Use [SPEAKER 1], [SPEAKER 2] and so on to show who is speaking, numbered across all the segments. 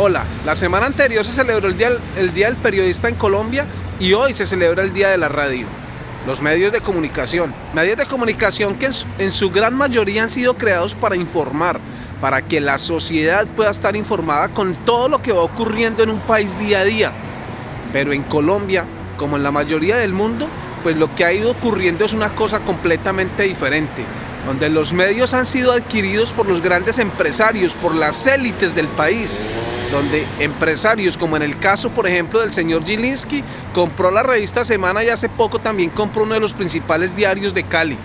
[SPEAKER 1] Hola, la semana anterior se celebró el día, el día del Periodista en Colombia y hoy se celebra el Día de la Radio. Los medios de comunicación. Medios de comunicación que en su, en su gran mayoría han sido creados para informar, para que la sociedad pueda estar informada con todo lo que va ocurriendo en un país día a día. Pero en Colombia, como en la mayoría del mundo, pues lo que ha ido ocurriendo es una cosa completamente diferente, donde los medios han sido adquiridos por los grandes empresarios, por las élites del país, donde empresarios, como en el caso por ejemplo del señor Gilinski, compró la revista Semana y hace poco también compró uno de los principales diarios de Cali.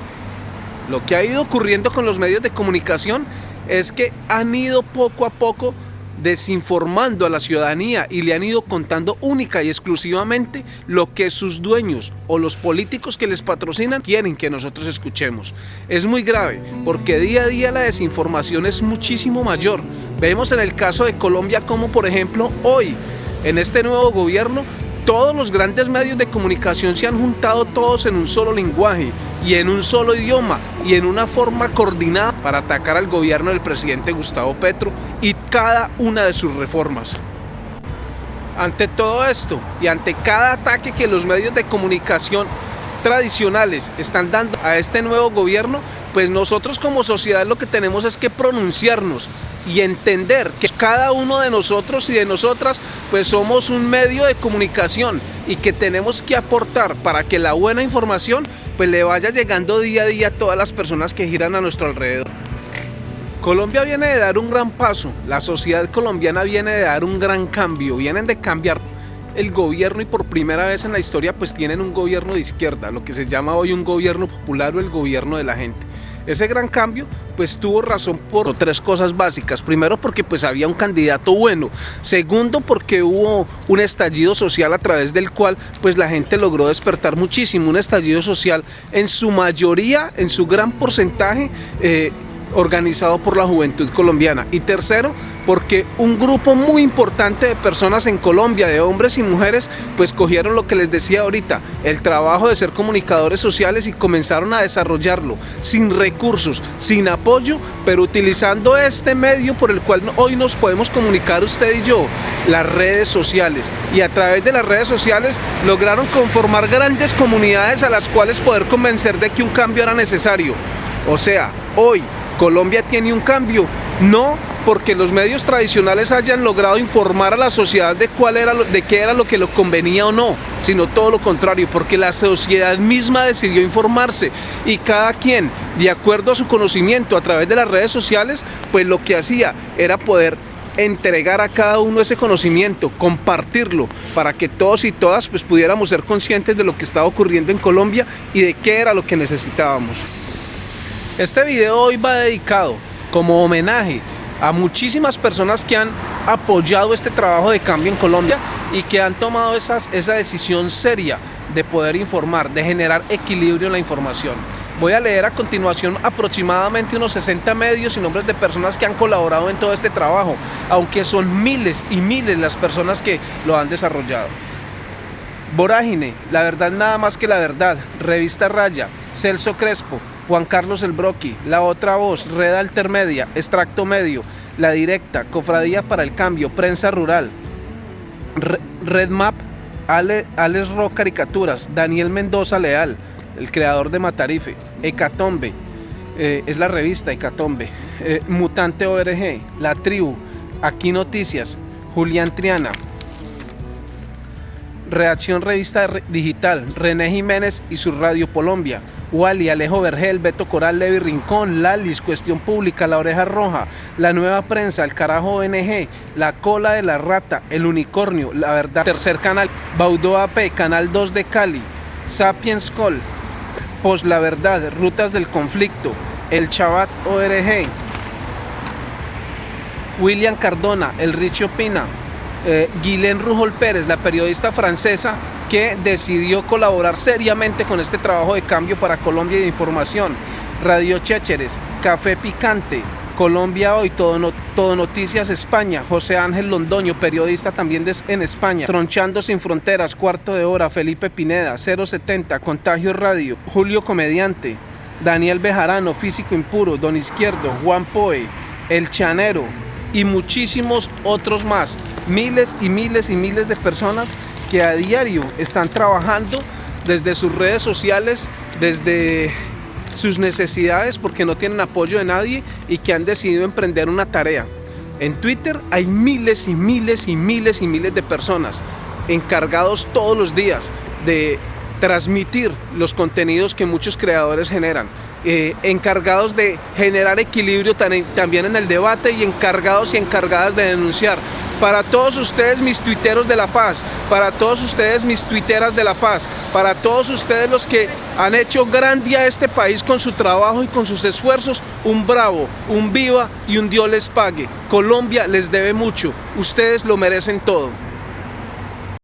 [SPEAKER 1] Lo que ha ido ocurriendo con los medios de comunicación es que han ido poco a poco desinformando a la ciudadanía y le han ido contando única y exclusivamente lo que sus dueños o los políticos que les patrocinan quieren que nosotros escuchemos. Es muy grave porque día a día la desinformación es muchísimo mayor. Vemos en el caso de Colombia como por ejemplo hoy en este nuevo gobierno todos los grandes medios de comunicación se han juntado todos en un solo lenguaje y en un solo idioma y en una forma coordinada para atacar al gobierno del presidente Gustavo Petro y cada una de sus reformas. Ante todo esto y ante cada ataque que los medios de comunicación tradicionales están dando a este nuevo gobierno, pues nosotros como sociedad lo que tenemos es que pronunciarnos y entender que cada uno de nosotros y de nosotras pues somos un medio de comunicación y que tenemos que aportar para que la buena información pues le vaya llegando día a día a todas las personas que giran a nuestro alrededor. Colombia viene de dar un gran paso, la sociedad colombiana viene de dar un gran cambio, vienen de cambiar el gobierno y por primera vez en la historia pues tienen un gobierno de izquierda, lo que se llama hoy un gobierno popular o el gobierno de la gente. Ese gran cambio pues tuvo razón por tres cosas básicas. Primero porque pues había un candidato bueno. Segundo porque hubo un estallido social a través del cual pues la gente logró despertar muchísimo. Un estallido social en su mayoría, en su gran porcentaje eh, organizado por la juventud colombiana. Y tercero, porque un grupo muy importante de personas en Colombia, de hombres y mujeres, pues cogieron lo que les decía ahorita, el trabajo de ser comunicadores sociales y comenzaron a desarrollarlo sin recursos, sin apoyo, pero utilizando este medio por el cual hoy nos podemos comunicar usted y yo, las redes sociales. Y a través de las redes sociales lograron conformar grandes comunidades a las cuales poder convencer de que un cambio era necesario. O sea, hoy Colombia tiene un cambio, no porque los medios tradicionales hayan logrado informar a la sociedad de cuál era de qué era lo que lo convenía o no, sino todo lo contrario, porque la sociedad misma decidió informarse y cada quien, de acuerdo a su conocimiento a través de las redes sociales, pues lo que hacía era poder entregar a cada uno ese conocimiento, compartirlo, para que todos y todas pues pudiéramos ser conscientes de lo que estaba ocurriendo en Colombia y de qué era lo que necesitábamos. Este video hoy va dedicado como homenaje a muchísimas personas que han apoyado este trabajo de cambio en Colombia y que han tomado esas, esa decisión seria de poder informar, de generar equilibrio en la información. Voy a leer a continuación aproximadamente unos 60 medios y nombres de personas que han colaborado en todo este trabajo, aunque son miles y miles las personas que lo han desarrollado. Vorágine, La Verdad Nada Más Que La Verdad, Revista Raya, Celso Crespo, Juan Carlos El Broqui, La Otra Voz, Red Altermedia, Extracto Medio, La Directa, Cofradía para el Cambio, Prensa Rural, Red Map, Ale, Alex Rock Caricaturas, Daniel Mendoza Leal, el creador de Matarife, Hecatombe, eh, es la revista Hecatombe, eh, Mutante ORG, La Tribu, Aquí Noticias, Julián Triana, Reacción Revista Digital, René Jiménez y su Radio Colombia, Wally, Alejo Vergel, Beto Coral, Levi Rincón, Lalis, Cuestión Pública, La Oreja Roja, La Nueva Prensa, El Carajo ONG, La Cola de la Rata, El Unicornio, La Verdad, Tercer Canal, Baudó AP, Canal 2 de Cali, Sapiens Call, Pos La Verdad, Rutas del Conflicto, El Chabat ORG, William Cardona, El Richo Pina, eh, Rujol Pérez, la periodista francesa que decidió colaborar seriamente con este trabajo de cambio para Colombia de información. Radio Chécheres, Café Picante, Colombia Hoy, Todo, Todo, Noticias España, José Ángel Londoño, periodista también en España, Tronchando Sin Fronteras, Cuarto de Hora, Felipe Pineda, 070, Contagio Radio, Julio Comediante, Daniel Bejarano, Físico Impuro, Don Izquierdo, Juan Poe, El Chanero, y muchísimos otros más. Miles y miles y miles de personas que a diario están trabajando desde sus redes sociales, desde sus necesidades porque no tienen apoyo de nadie y que han decidido emprender una tarea. En Twitter hay miles y miles y miles y miles de personas encargados todos los días de transmitir los contenidos que muchos creadores generan, eh, encargados de generar equilibrio también en el debate y encargados y encargadas de denunciar. Para todos ustedes mis tuiteros de la paz, para todos ustedes mis tuiteras de la paz, para todos ustedes los que han hecho gran día a este país con su trabajo y con sus esfuerzos, un bravo, un viva y un Dios les pague. Colombia les debe mucho, ustedes lo merecen todo.